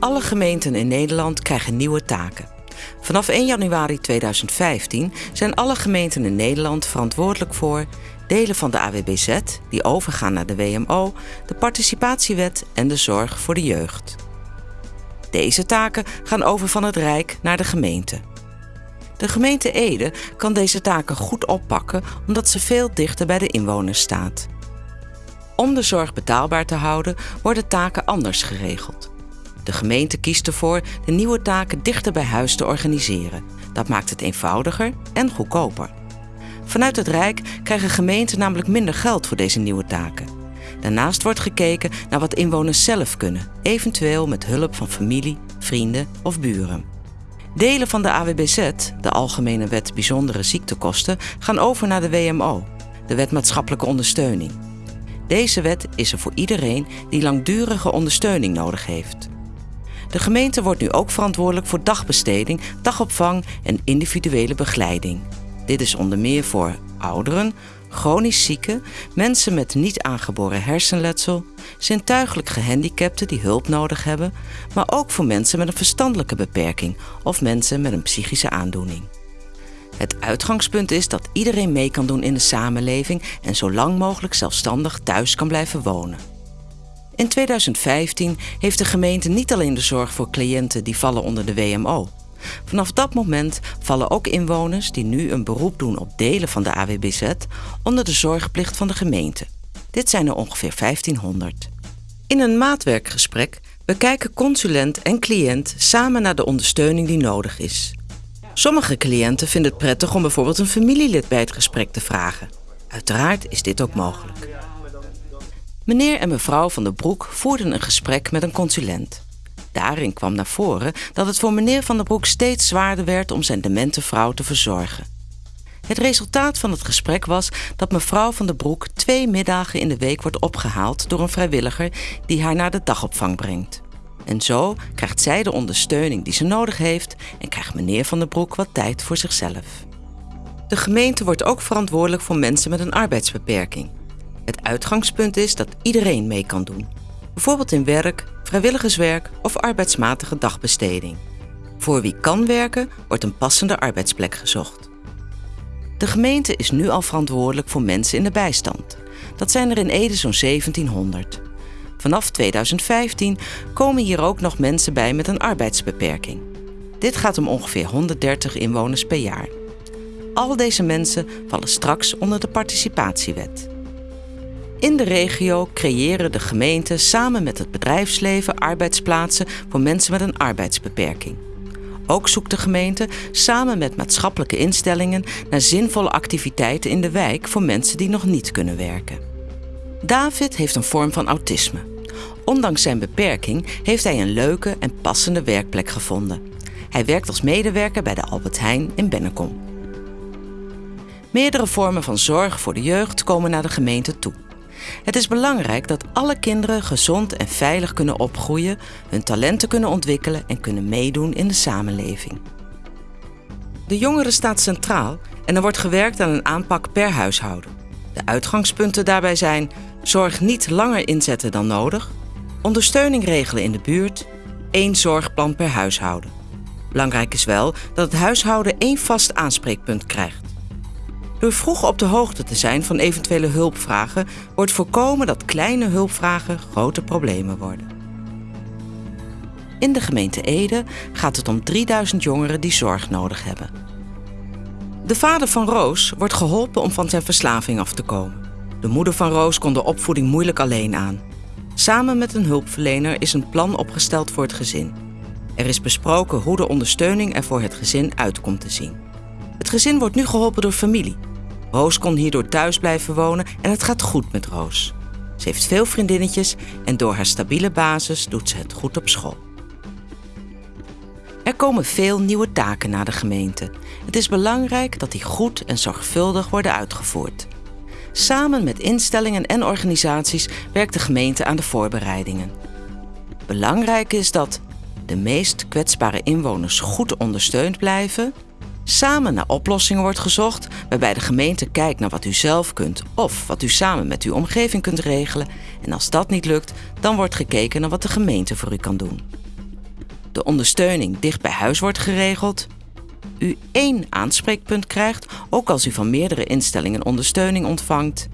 Alle gemeenten in Nederland krijgen nieuwe taken. Vanaf 1 januari 2015 zijn alle gemeenten in Nederland verantwoordelijk voor delen van de AWBZ, die overgaan naar de WMO, de participatiewet en de zorg voor de jeugd. Deze taken gaan over van het Rijk naar de gemeente. De gemeente Ede kan deze taken goed oppakken omdat ze veel dichter bij de inwoners staat. Om de zorg betaalbaar te houden worden taken anders geregeld. De gemeente kiest ervoor de nieuwe taken dichter bij huis te organiseren. Dat maakt het eenvoudiger en goedkoper. Vanuit het Rijk krijgen gemeenten namelijk minder geld voor deze nieuwe taken. Daarnaast wordt gekeken naar wat inwoners zelf kunnen, eventueel met hulp van familie, vrienden of buren. Delen van de AWBZ, de Algemene Wet Bijzondere Ziektekosten, gaan over naar de WMO, de Wet Maatschappelijke Ondersteuning. Deze wet is er voor iedereen die langdurige ondersteuning nodig heeft. De gemeente wordt nu ook verantwoordelijk voor dagbesteding, dagopvang en individuele begeleiding. Dit is onder meer voor ouderen, chronisch zieken, mensen met niet aangeboren hersenletsel, zintuigelijk gehandicapten die hulp nodig hebben, maar ook voor mensen met een verstandelijke beperking of mensen met een psychische aandoening. Het uitgangspunt is dat iedereen mee kan doen in de samenleving en zo lang mogelijk zelfstandig thuis kan blijven wonen. In 2015 heeft de gemeente niet alleen de zorg voor cliënten die vallen onder de WMO. Vanaf dat moment vallen ook inwoners die nu een beroep doen op delen van de AWBZ onder de zorgplicht van de gemeente. Dit zijn er ongeveer 1500. In een maatwerkgesprek bekijken consulent en cliënt samen naar de ondersteuning die nodig is. Sommige cliënten vinden het prettig om bijvoorbeeld een familielid bij het gesprek te vragen. Uiteraard is dit ook mogelijk. Meneer en mevrouw van der Broek voerden een gesprek met een consulent. Daarin kwam naar voren dat het voor meneer van der Broek steeds zwaarder werd om zijn demente vrouw te verzorgen. Het resultaat van het gesprek was dat mevrouw van der Broek twee middagen in de week wordt opgehaald door een vrijwilliger die haar naar de dagopvang brengt. En zo krijgt zij de ondersteuning die ze nodig heeft en krijgt meneer van der Broek wat tijd voor zichzelf. De gemeente wordt ook verantwoordelijk voor mensen met een arbeidsbeperking. Het uitgangspunt is dat iedereen mee kan doen. Bijvoorbeeld in werk, vrijwilligerswerk of arbeidsmatige dagbesteding. Voor wie kan werken, wordt een passende arbeidsplek gezocht. De gemeente is nu al verantwoordelijk voor mensen in de bijstand. Dat zijn er in Ede zo'n 1700. Vanaf 2015 komen hier ook nog mensen bij met een arbeidsbeperking. Dit gaat om ongeveer 130 inwoners per jaar. Al deze mensen vallen straks onder de participatiewet. In de regio creëren de gemeenten samen met het bedrijfsleven arbeidsplaatsen voor mensen met een arbeidsbeperking. Ook zoekt de gemeente samen met maatschappelijke instellingen naar zinvolle activiteiten in de wijk voor mensen die nog niet kunnen werken. David heeft een vorm van autisme. Ondanks zijn beperking heeft hij een leuke en passende werkplek gevonden. Hij werkt als medewerker bij de Albert Heijn in Bennekom. Meerdere vormen van zorg voor de jeugd komen naar de gemeente toe. Het is belangrijk dat alle kinderen gezond en veilig kunnen opgroeien, hun talenten kunnen ontwikkelen en kunnen meedoen in de samenleving. De jongeren staat centraal en er wordt gewerkt aan een aanpak per huishouden. De uitgangspunten daarbij zijn zorg niet langer inzetten dan nodig, ondersteuning regelen in de buurt, één zorgplan per huishouden. Belangrijk is wel dat het huishouden één vast aanspreekpunt krijgt. Door vroeg op de hoogte te zijn van eventuele hulpvragen wordt voorkomen dat kleine hulpvragen grote problemen worden. In de gemeente Ede gaat het om 3000 jongeren die zorg nodig hebben. De vader van Roos wordt geholpen om van zijn verslaving af te komen. De moeder van Roos kon de opvoeding moeilijk alleen aan. Samen met een hulpverlener is een plan opgesteld voor het gezin. Er is besproken hoe de ondersteuning er voor het gezin uit komt te zien. Het gezin wordt nu geholpen door familie, Roos kon hierdoor thuis blijven wonen en het gaat goed met Roos. Ze heeft veel vriendinnetjes en door haar stabiele basis doet ze het goed op school. Er komen veel nieuwe taken naar de gemeente. Het is belangrijk dat die goed en zorgvuldig worden uitgevoerd. Samen met instellingen en organisaties werkt de gemeente aan de voorbereidingen. Belangrijk is dat de meest kwetsbare inwoners goed ondersteund blijven, samen naar oplossingen wordt gezocht, waarbij de gemeente kijkt naar wat u zelf kunt of wat u samen met uw omgeving kunt regelen. En als dat niet lukt, dan wordt gekeken naar wat de gemeente voor u kan doen. de ondersteuning dicht bij huis wordt geregeld, u één aanspreekpunt krijgt, ook als u van meerdere instellingen ondersteuning ontvangt,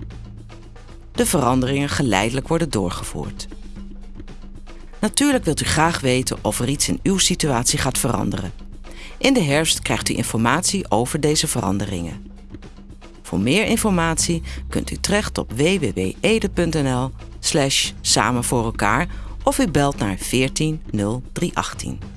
de veranderingen geleidelijk worden doorgevoerd. Natuurlijk wilt u graag weten of er iets in uw situatie gaat veranderen. In de herfst krijgt u informatie over deze veranderingen. Voor meer informatie kunt u terecht op www.ede.nl slash samen voor elkaar of u belt naar 14 0318.